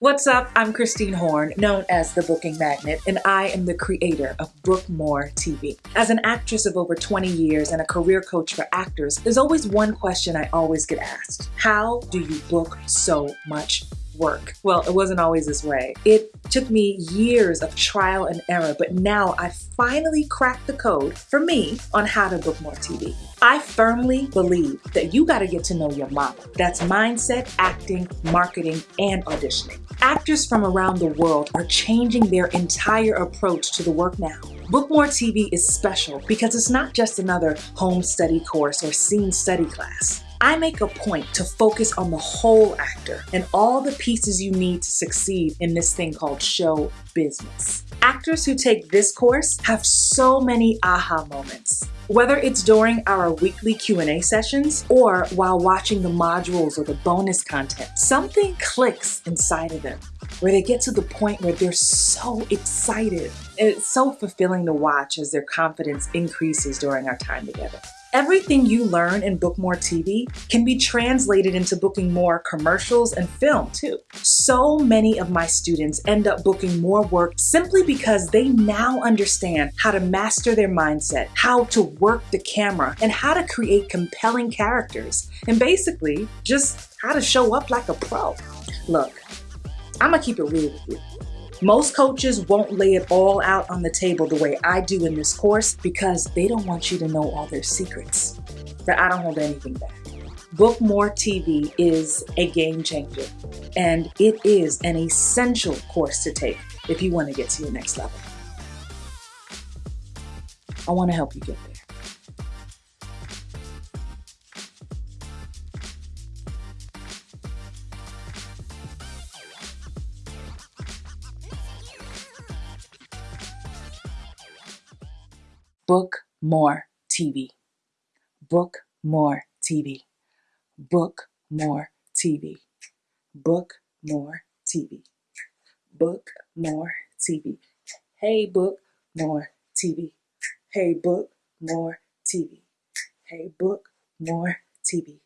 What's up? I'm Christine Horn, known as the Booking Magnet, and I am the creator of Book More TV. As an actress of over 20 years and a career coach for actors, there's always one question I always get asked How do you book so much work. Well, it wasn't always this way. It took me years of trial and error, but now I finally cracked the code for me on how to book more TV. I firmly believe that you got to get to know your model. That's mindset, acting, marketing, and auditioning. Actors from around the world are changing their entire approach to the work now. Bookmore TV is special because it's not just another home study course or scene study class. I make a point to focus on the whole actor and all the pieces you need to succeed in this thing called show business. Actors who take this course have so many aha moments. Whether it's during our weekly Q&A sessions or while watching the modules or the bonus content, something clicks inside of them where they get to the point where they're so excited. It's so fulfilling to watch as their confidence increases during our time together. Everything you learn in Book More TV can be translated into booking more commercials and film too. So many of my students end up booking more work simply because they now understand how to master their mindset, how to work the camera, and how to create compelling characters, and basically just how to show up like a pro. Look, I'm gonna keep it real with you. Most coaches won't lay it all out on the table the way I do in this course because they don't want you to know all their secrets. But I don't hold anything back. Book More TV is a game changer, and it is an essential course to take if you want to get to your next level. I want to help you get there. Book More TV. Book More TV. Book More TV. Book More TV. Book More TV. Hey, book more TV. Hey, book more TV. Hey, book more TV.